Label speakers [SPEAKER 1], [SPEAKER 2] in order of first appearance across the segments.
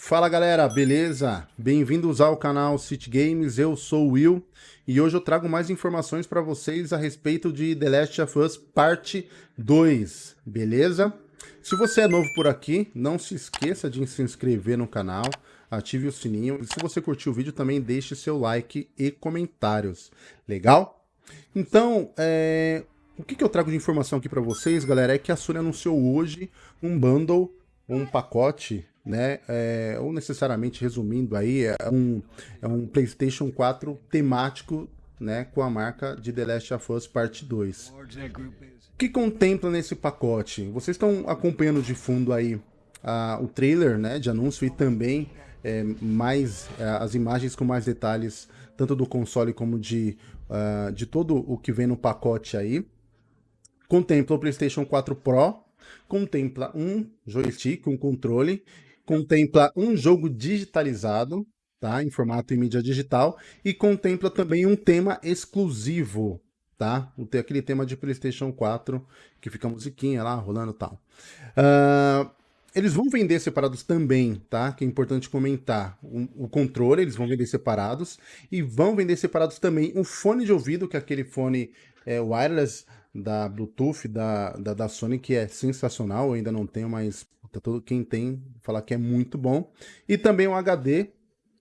[SPEAKER 1] Fala galera, beleza? Bem-vindos ao canal City Games, eu sou o Will e hoje eu trago mais informações para vocês a respeito de The Last of Us Parte 2, beleza? Se você é novo por aqui, não se esqueça de se inscrever no canal, ative o sininho e se você curtiu o vídeo também deixe seu like e comentários, legal? Então, é... o que, que eu trago de informação aqui para vocês, galera, é que a Sony anunciou hoje um bundle, um pacote né? É, ou necessariamente resumindo aí, é um, é um PlayStation 4 temático, né, com a marca de The Last of Us Parte 2. O que contempla nesse pacote? Vocês estão acompanhando de fundo aí a, o trailer, né, de anúncio e também é, mais é, as imagens com mais detalhes, tanto do console como de, uh, de todo o que vem no pacote aí. Contempla o PlayStation 4 Pro, contempla um joystick, um controle contempla um jogo digitalizado, tá? Em formato e mídia digital, e contempla também um tema exclusivo, tá? Aquele tema de Playstation 4, que fica a musiquinha lá, rolando e tal. Uh, eles vão vender separados também, tá? Que é importante comentar. O, o, controle, eles vão vender separados. E vão vender separados também o fone de ouvido, que é aquele fone é, wireless da Bluetooth da, da, da Sony, que é sensacional. Eu ainda não tenho, mas Tá todo quem tem falar que é muito bom. E também um HD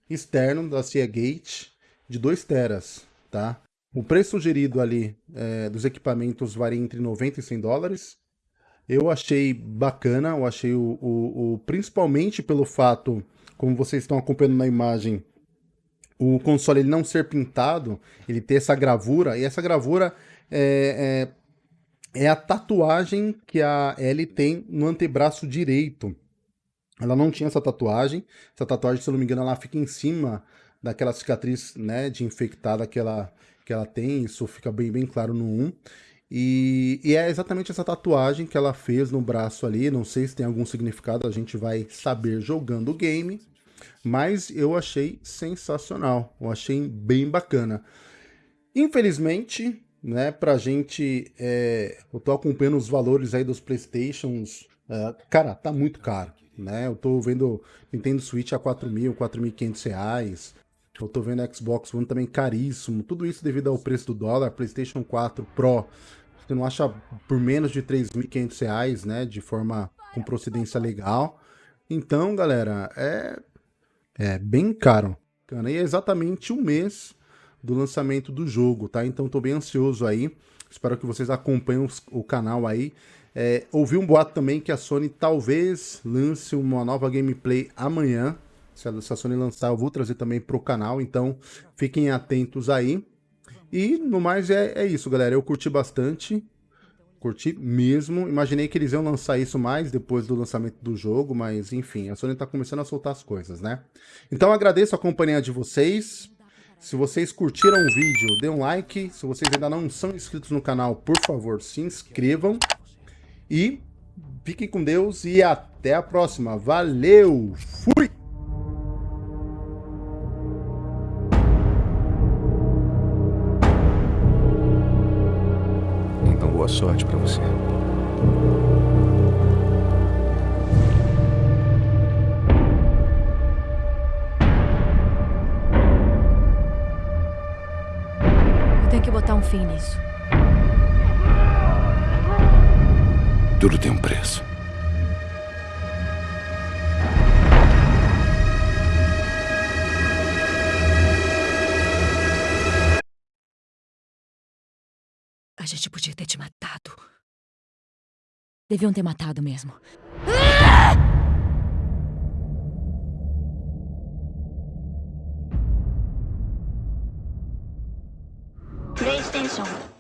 [SPEAKER 1] externo da Seagate de 2 teras, tá? O preço sugerido ali é, dos equipamentos varia entre 90 e 100 dólares. Eu achei bacana, eu achei o, o, o, principalmente pelo fato, como vocês estão acompanhando na imagem, o console ele não ser pintado, ele ter essa gravura, e essa gravura é, é é a tatuagem que a Ellie tem no antebraço direito. Ela não tinha essa tatuagem. Essa tatuagem, se eu não me engano, ela fica em cima daquela cicatriz né, de infectada que ela, que ela tem. Isso fica bem, bem claro no 1. E, e, é exatamente essa tatuagem que ela fez no braço ali. Não sei se tem algum significado, a gente vai saber jogando o game. Mas eu achei sensacional. Eu achei bem bacana. Infelizmente, né, pra gente, é, eu tô acompanhando os valores aí dos Playstations, é, cara, tá muito caro, né, eu tô vendo Nintendo Switch a 4 mil, 4.500 reais, eu tô vendo Xbox One também caríssimo, tudo isso devido ao preço do dólar, Playstation 4 Pro, você não acha por menos de 3.500 reais, né, de forma com procedência legal, então, galera, é, é bem caro, e é exatamente um mês do lançamento do jogo, tá? Então tô bem ansioso aí, espero que vocês acompanhem o canal aí. É, ouvi um boato também que a Sony talvez lance uma nova gameplay amanhã, se a, se a Sony lançar eu vou trazer também pro canal, então fiquem atentos aí. E no mais é, é isso, galera, eu curti bastante, curti mesmo. Imaginei que eles iam lançar isso mais depois do lançamento do jogo, mas enfim, a Sony tá começando a soltar as coisas, né? Então agradeço a companhia de vocês. Se vocês curtiram o vídeo, dê um like. Se vocês ainda não são inscritos no canal, por favor, se inscrevam. E fiquem com Deus e até a próxima. Valeu! Fui!
[SPEAKER 2] Então boa sorte para você.
[SPEAKER 3] Botar um fim nisso.
[SPEAKER 2] Tudo tem um preço.
[SPEAKER 3] A gente podia ter te matado. Deviam ter matado mesmo. プレイステーション